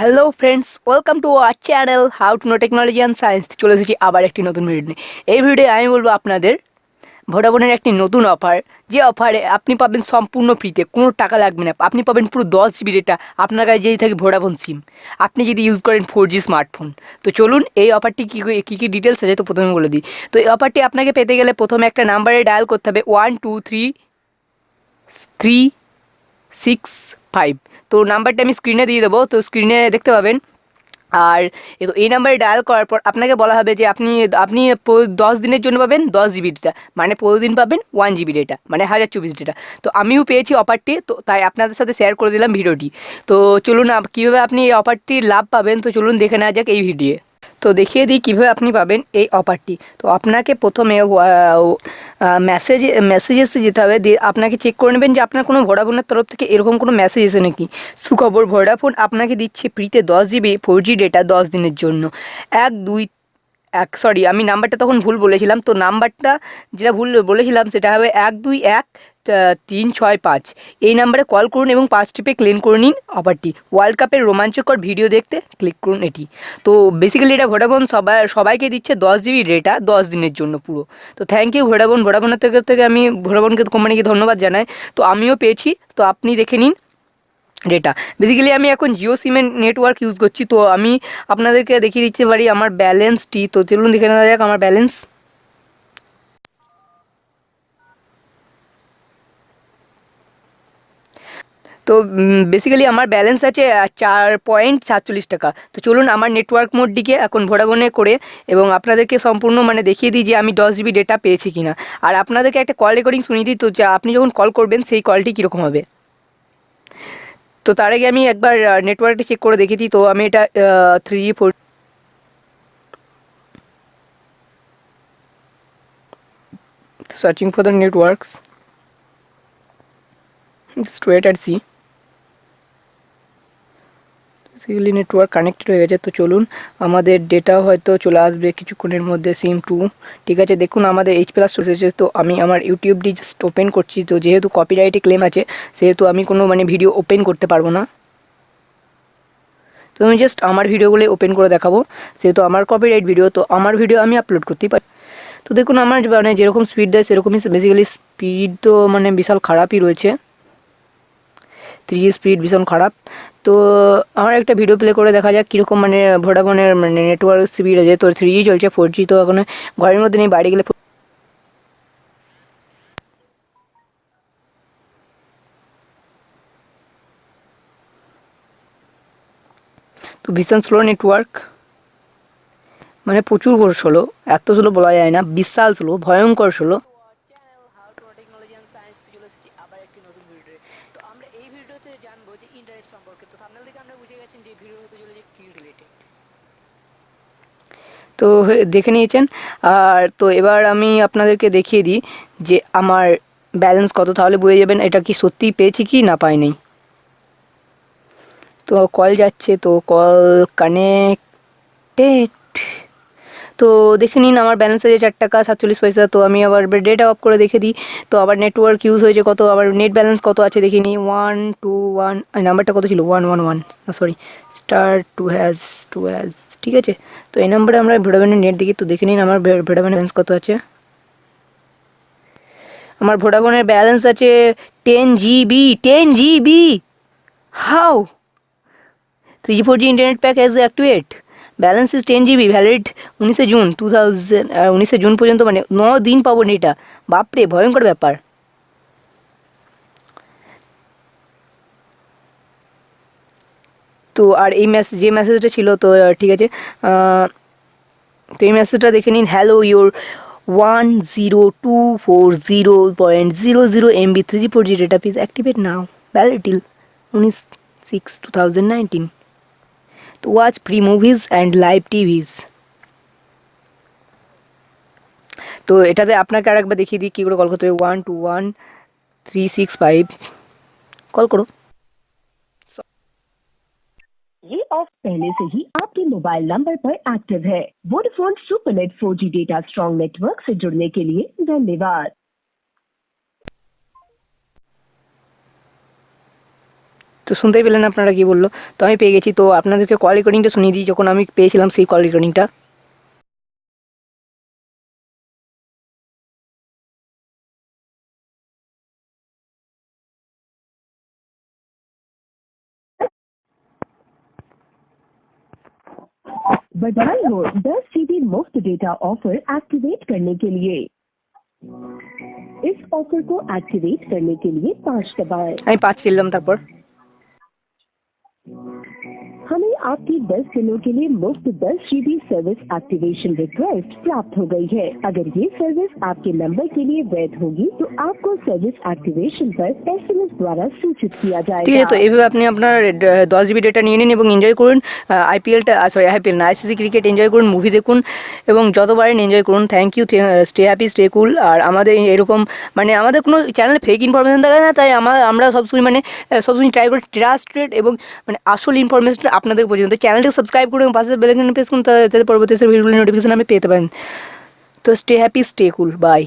Hello friends welcome to our channel how to know technology and science চলে এসেছি আবার একটি নতুন ভিডিও নিয়ে। এই ভিডিওে আমি বলব আপনাদের ভোডাফোনের একটি নতুন অফার যে অফারে আপনি পাবেন সম্পূর্ণ ফ্রিতে কোনো টাকা লাগবে না। আপনি পাবেন পুরো দশ জিবি ডেটা আপনার কাছে যদি থাকে ভোডাফোন সিম আপনি যদি ইউজ করেন ফোর জি স্মার্টফোন তো চলুন, এই অফারটি কী কী কী ডিটেলস আছে তো প্রথমে বলে দিই। তো এই অফারটি আপনাকে পেতে গেলে প্রথমে একটা নাম্বারে ডায়াল করতে হবে one two three three six five তো নাম্বারটা আমি স্ক্রিনে দিয়ে দেবো। তো স্ক্রিনে দেখতে পাবেন। আর তো এই নাম্বারে ডায়াল করার পর আপনাকে বলা হবে যে আপনি আপনি দশ দিনের জন্য পাবেন দশ জিবি ডেটা মানে প্রতিদিন পাবেন ওয়ান জিবি ডেটা মানে হাজার চব্বিশ ডেটা তো আমিও পেয়েছি অফারটি তো তাই আপনাদের সাথে শেয়ার করে দিলাম ভিডিওটি তো চলুন কীভাবে আপনি এই অফারটির লাভ পাবেন, তো চলুন দেখে নেওয়া যাক এই ভিডিও তো দেখিয়ে দিই কীভাবে আপনি পাবেন এই অফারটি। তো আপনাকে প্রথমে মেসেজ মেসেজেসে যেতে হবে। দিয়ে আপনাকে চেক করে নেবেন যে আপনার কোনো ভোডাফোনের তরফ থেকে এরকম কোনো মেসেজ এসে নাকি। সুখবর, ভোডাফোন আপনাকে দিচ্ছে ফ্রিতে দশ জিবি ফোর জি ডেটা দশ দিনের জন্য। এক, দুই, এক সরি আমি নাম্বারটা তখন ভুল বলেছিলাম। তো নাম্বারটা যেটা ভুল বলেছিলাম সেটা হবে এক, দুই, এক তিন, ছয়, পাঁচ। এই নাম্বারে কল করুন এবং পাঁচ টিপে ক্লেম করে নিন অফারটি ওয়ার্ল্ড কাপের রোমাঞ্চকর ভিডিও দেখতে ক্লিক করুন এটি। তো বেসিক্যালি এটা ভোডাফোন সবাই, সবাইকে দিচ্ছে দশ জিবি ডেটা দশ দিনের জন্য পুরো। তো থ্যাংক ইউ ভোডাফোন ভোডাফোনের থেকে থেকে আমি ভোডাফোনকে কোম্পানিকে ধন্যবাদ জানাই। তো আমিও পেয়েছি, তো আপনি দেখে নিন ডেটা বেসিক্যালি আমি এখন জিও সিমের নেটওয়ার্ক ইউজ করছি। তো আমি আপনাদেরকে দেখিয়ে দিতে পারি আমার ব্যালেন্সটি তো চলুন দেখে নেওয়া যাক আমার ব্যালেন্স তো বেসিক্যালি আমার ব্যালেন্স আছে চার পয়েন্ট সাতচল্লিশ টাকা। তো চলুন আমার নেটওয়ার্ক মোডটিকে এখন ভোডাফোনে করে এবং আপনাদেরকে সম্পূর্ণ মানে দেখিয়ে দিই যে আমি দশ জিবি ডেটা পেয়েছি কিনা। আর আপনাদেরকে একটা কল রেকর্ডিং শুনিয়ে দিই, তো আপনি যখন কল করবেন, সেই কলটি কীরকম হবে? তো তার আগে আমি একবার নেটওয়ার্কটা চেক করে দেখে দিই, তো আমি এটা three G four searching for the networks just wait R see basically network connected হয়ে গেছে। তো চলুন, আমাদের ডেটা হয়তো চলে আসবে কিছুক্ষণের মধ্যে সিম টু ঠিক আছে, দেখুন আমাদের এইচ প্লাস এসেছে। তো আমি আমার ইউটিউবটি জাস্ট ওপেন করছি। তো যেহেতু কপিরাইটে ক্লেম আছে, সেহেতু আমি কোনো মানে ভিডিও ওপেন করতে পারব না। তো আমি জাস্ট আমার ভিডিওগুলো ওপেন করে দেখাবো। সেহেতু আমার কপিরাইট ভিডিও তো আমার ভিডিও আমি আপলোড করতেই পারি। তো দেখুন, আমার মানে যেরকম স্পিড দেয়, সেরকমই বেসিক্যালি স্পিড তো মানে বিশাল খারাপই রয়েছে। থ্রি স্পিড ভীষণ খারাপ। তো আমার একটা ভিডিও প্লে করে দেখা যাক কীরকম মানে ভোডাফোনের মানে নেটওয়ার্ক স্পিড আছে। তো থ্রি জি চলছে ফোর জি তো এখন ঘরের মধ্যে নেই বাইরে গেলে তো ভীষণ স্লো নেটওয়ার্ক মানে প্রচুর বড় স্লো এত স্লো বলা যায় না, বিশাল স্লো ভয়ঙ্কর স্লো আবার একটি নতুন ভিডিও তো আমরা এই ভিডিওতে জানব যে ইন্টারনেট সম্পর্কে তো সামনে থেকে আমরা বুঝে গেছেন যে ভিডিও হতে চলেছে কি রিলেটেড তো দেখে নিয়েছেন। আর তো এবার আমি আপনাদেরকে দেখিয়ে দিই যে আমার ব্যালেন্স কত, তাহলে বুঝে যাবেন এটা কি সত্যিই পেয়েছি কি না পাইনি। তো কল যাচ্ছে, তো কল কানেক্টেড। তো দেখে নিন আমার ব্যালেন্স আছে চার টাকা, সাতচল্লিশ পয়সা, তো আমি আবার ডেটা অফ করে দেখে দিই। তো আবার নেটওয়ার্ক ইউজ হয়েছে কত, আবার নেট ব্যালেন্স কত আছে দেখে নিই। ওয়ান টু ওয়ান নাম্বারটা কত ছিল? One one one sorry star two hash two hash ঠিক আছে? তো এই নাম্বারে আমরা ভোডাফোনের নেট দেখি, তো দেখে নিন আমার ভোডাফোনের ব্যালেন্স কত আছে। আমার ভোডাফোনের ব্যালেন্স আছে ten GB ten GB how three four G internet pack as activate balance is ten GB valid উনিশে জুন টু থাউজেন্ড উনিশে জুন পর্যন্ত মানে ন দিন পাবো নেটা বাপরে, ভয়ঙ্কর ব্যাপার। তো আর এই মেসেজ যে মেসেজটা ছিল তো ঠিক আছে তো এই মেসেজটা দেখে নিন hello your one zero two four zero point zero zero MB three G four G data please activate now valid till উনিশ সিক্স টু থাউজেন্ড নাইনটিন তো watch free movies and live TVs. তো এটাতে আপনাকে আর একবার দেখিয়ে দিই, কী করে call করতে হবে? One two one three six five call করো। ये ऑफ पहले से ही आपके मोबाइल नंबर पर एक्टिव है Vodafone supernet 4G data strong network से जुड़ने के लिए धन्यवाद তো তো শুনতেই পেলেন আপনারা কি বললো তো আমি পেয়ে গেছি তো আপনাদেরকে কল রেকর্ডিংটা শুনিয়ে দিই যখন আমি পেয়েছিলাম সেই কল রেকর্ডিংটা बजाय दस जी मुफ़्त डेटा ऑफ़र एक्टिवेट करने के लिए? इस ऑफ़र को एक्टिवेट करने के लिए पाँच दबाए। पाँच किलोम तक आपकी 10 दिनों के लिए मुफ्त 10 जीबी सर्विस एक्टिवेशन रिक्वेस्ट प्राप्त हो गई है अगर ये सर्विस आपके नंबर के लिए वैध होगी तो आपको सर्विस एक्टिवेशन पर एसएमएस द्वारा सूचित किया ঠিক আছে তো जाएगा এইভাবে আপনি আপনার ড- দশ জিবি ডেটা নিয়ে নিন এবং এনজয় করুন আইপিএলটা সরি আইপিএল না আইসিসি ক্রিকেট এনজয় করুন মুভি দেখুন এবং যত পারেন এনজয় করুন thank you stay happy stay cool আর আমাদের এরকম মানে আমাদের কোনো চ্যানেলে ফেক ইনফরমেশন থাকে না তাই আমার আমরা সবসময় মানে আহ, সবসময় ট্রাই করি ট্রাস্টেড এবং মানে আসল ইনফরমেশনটা আপনাদের পর্যন্ত চ্যানেলটা সাবস্ক্রাইব করুন এবং পাশে বেলাইকন প্রেস করুন তা- যাতে পরবর্তী ভিডিওগুলো নোটিফিকেশন আপনি পেতে পারেন তো stay happy stay cool bye